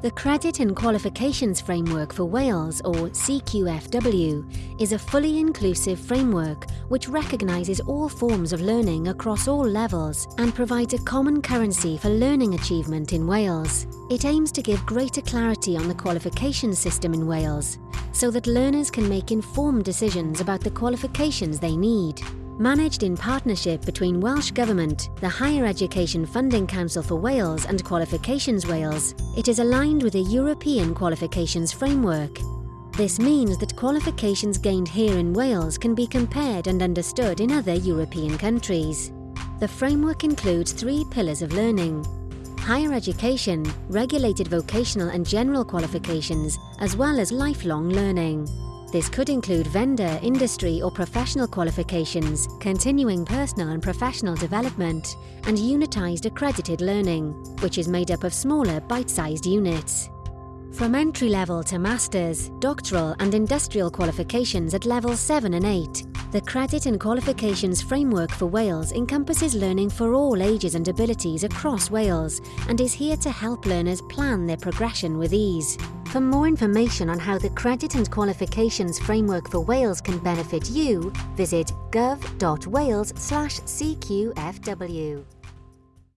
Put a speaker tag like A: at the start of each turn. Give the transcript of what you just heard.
A: The Credit and Qualifications Framework for Wales, or CQFW, is a fully inclusive framework which recognises all forms of learning across all levels and provides a common currency for learning achievement in Wales. It aims to give greater clarity on the qualification system in Wales so that learners can make informed decisions about the qualifications they need. Managed in partnership between Welsh Government, the Higher Education Funding Council for Wales and Qualifications Wales, it is aligned with a European qualifications framework. This means that qualifications gained here in Wales can be compared and understood in other European countries. The framework includes three pillars of learning. Higher education, regulated vocational and general qualifications, as well as lifelong learning. This could include vendor, industry or professional qualifications, continuing personal and professional development, and unitised accredited learning, which is made up of smaller bite-sized units. From entry-level to master's, doctoral and industrial qualifications at level 7 and 8, the Credit and Qualifications Framework for Wales encompasses learning for all ages and abilities across Wales and is here to help learners plan their progression with ease. For more information on how the Credit and Qualifications Framework for Wales can benefit you, visit gov.wales/cqfw.